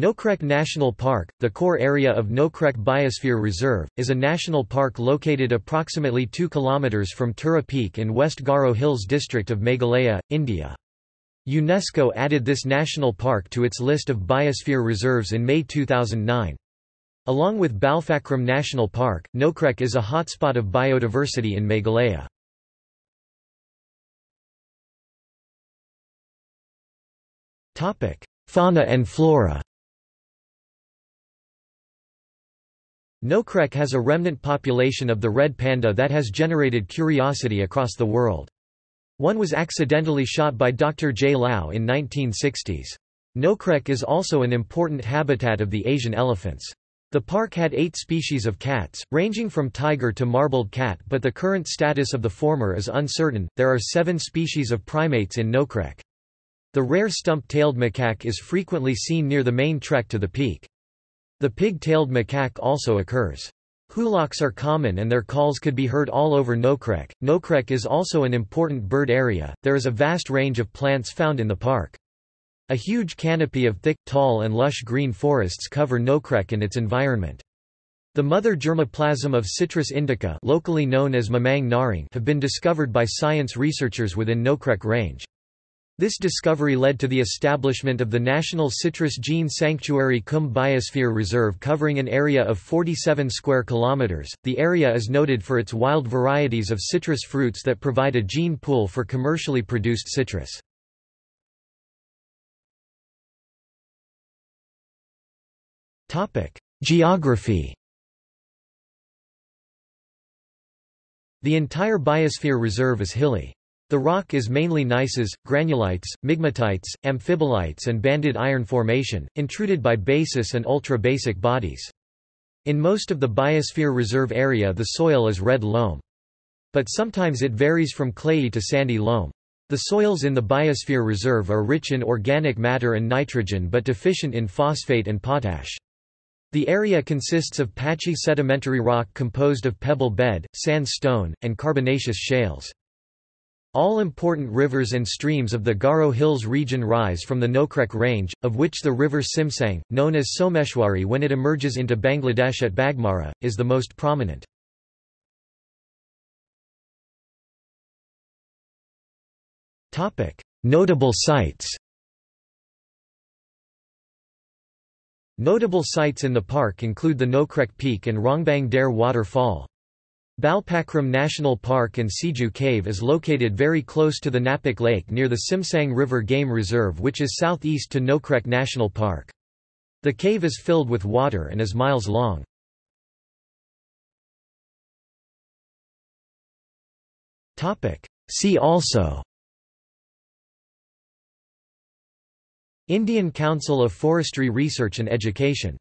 Nokrek National Park, the core area of Nokrek Biosphere Reserve, is a national park located approximately 2 km from Tura Peak in West Garo Hills district of Meghalaya, India. UNESCO added this national park to its list of biosphere reserves in May 2009. Along with Balpakram National Park, Nokrek is a hotspot of biodiversity in Meghalaya. Fauna and flora Nokrek has a remnant population of the red panda that has generated curiosity across the world. One was accidentally shot by Dr. J. Lau in 1960s. Nokrek is also an important habitat of the Asian elephants. The park had eight species of cats, ranging from tiger to marbled cat but the current status of the former is uncertain. There are seven species of primates in Nokrek. The rare stump-tailed macaque is frequently seen near the main trek to the peak. The pig-tailed macaque also occurs. Hooloks are common and their calls could be heard all over Nokrek. Nokrek is also an important bird area, there is a vast range of plants found in the park. A huge canopy of thick, tall and lush green forests cover Nokrek and its environment. The mother germplasm of Citrus indica locally known as Memang Narang have been discovered by science researchers within Nokrek range. This discovery led to the establishment of the National Citrus Gene Sanctuary cum Biosphere Reserve covering an area of 47 square kilometers. The area is noted for its wild varieties of citrus fruits that provide a gene pool for commercially produced citrus. Topic: Geography The entire biosphere reserve is hilly. The rock is mainly gneisses, granulites, migmatites, amphibolites and banded iron formation, intruded by basic and ultra-basic bodies. In most of the biosphere reserve area the soil is red loam. But sometimes it varies from clayey to sandy loam. The soils in the biosphere reserve are rich in organic matter and nitrogen but deficient in phosphate and potash. The area consists of patchy sedimentary rock composed of pebble bed, sandstone, and carbonaceous shales. All important rivers and streams of the Garo Hills region rise from the Nokrek range, of which the river Simsang, known as Someshwari when it emerges into Bangladesh at Baghmara, is the most prominent. Notable sites Notable sites in the park include the Nokrek Peak and Rongbang Dare Waterfall. Balpakram National Park and Siju Cave is located very close to the Napak Lake near the Simsang River Game Reserve which is southeast to Nokrek National Park. The cave is filled with water and is miles long. See also Indian Council of Forestry Research and Education